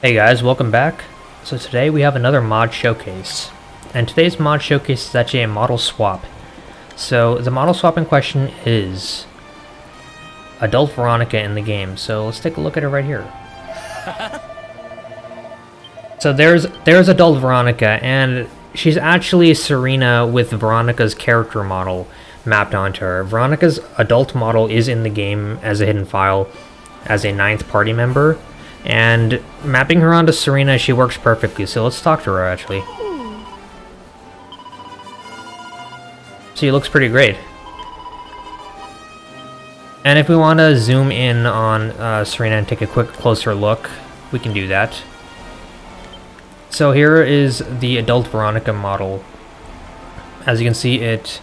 Hey guys, welcome back. So today we have another mod showcase. And today's mod showcase is actually a model swap. So the model swap in question is Adult Veronica in the game. So let's take a look at it right here. so there's there's Adult Veronica and she's actually Serena with Veronica's character model mapped onto her. Veronica's adult model is in the game as a hidden file as a ninth party member. And mapping her onto Serena, she works perfectly, so let's talk to her actually. So, she looks pretty great. And if we want to zoom in on uh, Serena and take a quick closer look, we can do that. So here is the adult Veronica model. As you can see, it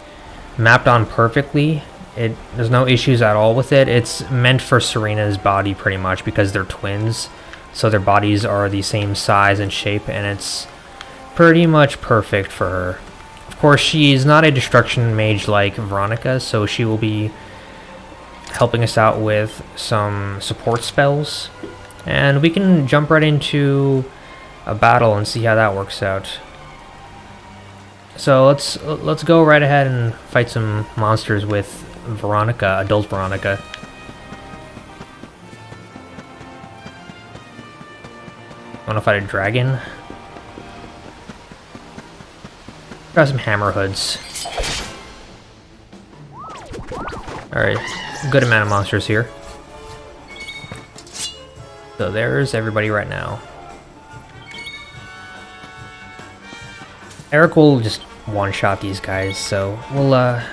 mapped on perfectly. It There's no issues at all with it. It's meant for Serena's body pretty much because they're twins. So their bodies are the same size and shape and it's pretty much perfect for her. Of course, she's not a destruction mage like Veronica, so she will be helping us out with some support spells. And we can jump right into a battle and see how that works out. So let's let's go right ahead and fight some monsters with Veronica, adult Veronica. Wanna fight a dragon? Got some hammer hoods. Alright, good amount of monsters here. So there's everybody right now. Erik will just one-shot these guys, so we'll uh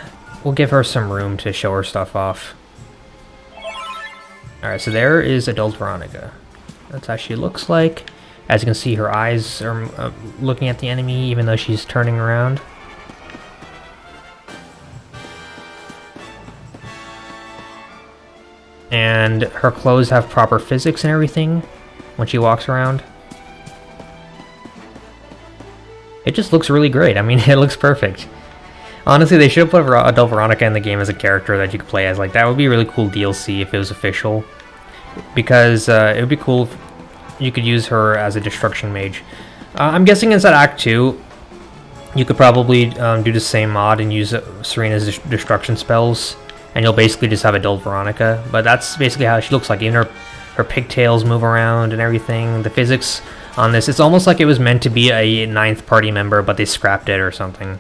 we'll give her some room to show her stuff off. Alright, so there is adult Veronica. That's how she looks like. As you can see, her eyes are uh, looking at the enemy even though she's turning around. And her clothes have proper physics and everything when she walks around. It just looks really great. I mean, it looks perfect. Honestly, they should have put Adult Veronica in the game as a character that you could play as. Like, that would be really cool DLC if it was official. Because uh, it would be cool if you could use her as a destruction mage. Uh, I'm guessing inside Act 2, you could probably um, do the same mod and use uh, Serena's destruction spells, and you'll basically just have adult Veronica. But that's basically how she looks like. Even her, her pigtails move around and everything. The physics on this, it's almost like it was meant to be a ninth party member, but they scrapped it or something.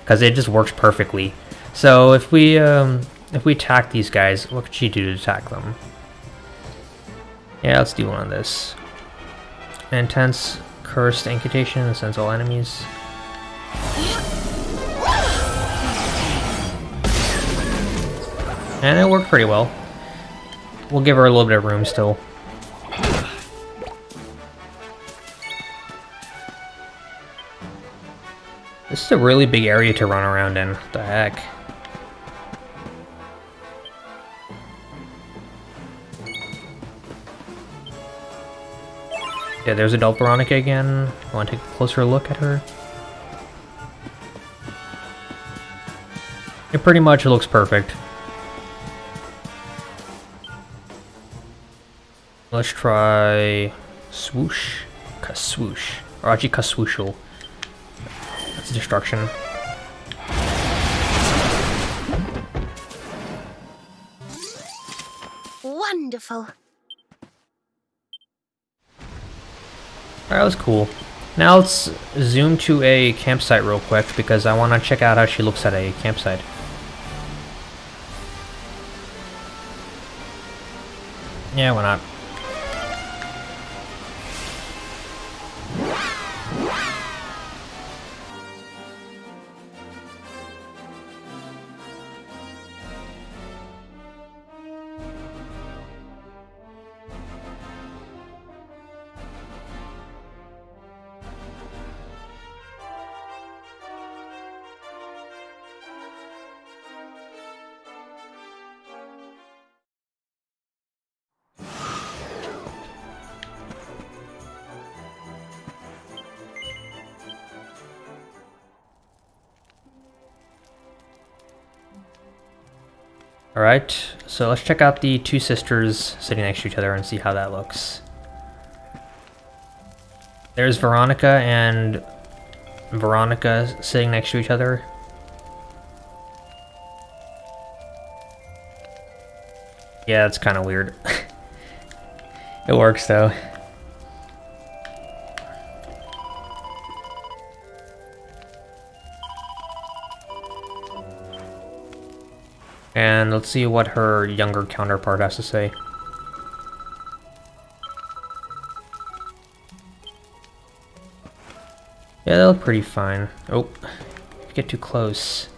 Because it just works perfectly. So if we um, if we attack these guys, what could she do to attack them? Yeah, let's do one of this. Intense Cursed Incantation sends all enemies. And it worked pretty well. We'll give her a little bit of room still. This is a really big area to run around in. What the heck? Yeah, there's adult Veronica again. Want to take a closer look at her? It pretty much looks perfect. Let's try swoosh, kaswoosh, or actually kaswooshel. That's destruction. Wonderful. Alright, that was cool. Now let's zoom to a campsite real quick because I want to check out how she looks at a campsite. Yeah, why not? Alright, so let's check out the two sisters sitting next to each other and see how that looks. There's Veronica and Veronica sitting next to each other. Yeah, it's kind of weird. it works though. And let's see what her younger counterpart has to say. Yeah, they look pretty fine. Oh, get too close.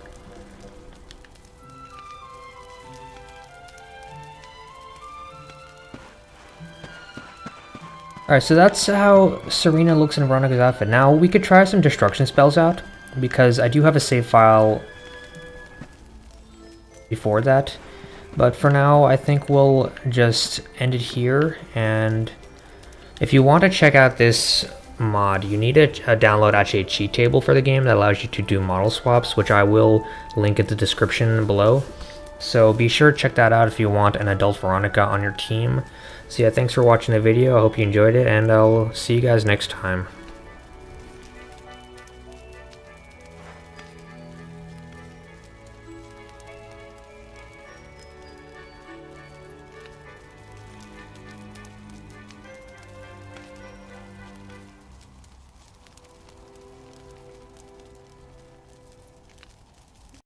Alright, so that's how Serena looks in Veronica's outfit. Now, we could try some destruction spells out, because I do have a save file before that. But for now, I think we'll just end it here, and if you want to check out this mod, you need to uh, download actually a cheat table for the game that allows you to do model swaps, which I will link in the description below. So be sure to check that out if you want an adult Veronica on your team. So yeah, thanks for watching the video, I hope you enjoyed it, and I'll see you guys next time.